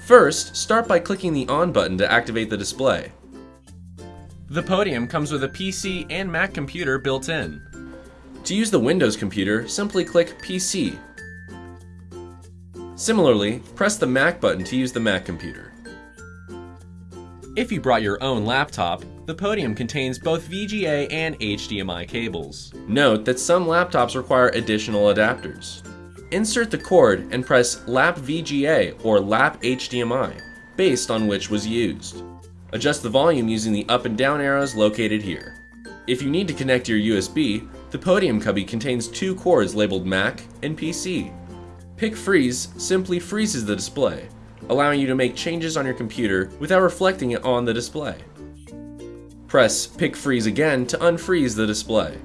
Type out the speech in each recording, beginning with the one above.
First, start by clicking the On button to activate the display. The Podium comes with a PC and Mac computer built in. To use the Windows computer, simply click PC. Similarly, press the Mac button to use the Mac computer. If you brought your own laptop, the Podium contains both VGA and HDMI cables. Note that some laptops require additional adapters. Insert the cord and press Lap VGA or Lap HDMI, based on which was used. Adjust the volume using the up and down arrows located here. If you need to connect your USB, the Podium Cubby contains two cords labeled Mac and PC. Pick Freeze simply freezes the display, allowing you to make changes on your computer without reflecting it on the display. Press Pick Freeze again to unfreeze the display.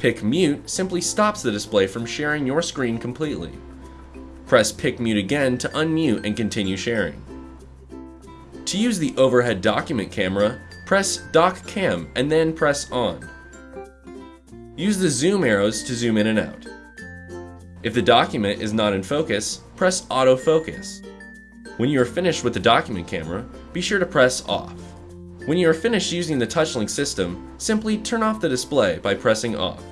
Pick Mute simply stops the display from sharing your screen completely. Press Pick Mute again to unmute and continue sharing. To use the overhead document camera, press Doc Cam and then press On. Use the zoom arrows to zoom in and out. If the document is not in focus, press Autofocus. When you are finished with the document camera, be sure to press Off. When you are finished using the TouchLink system, simply turn off the display by pressing Off.